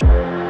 Bye.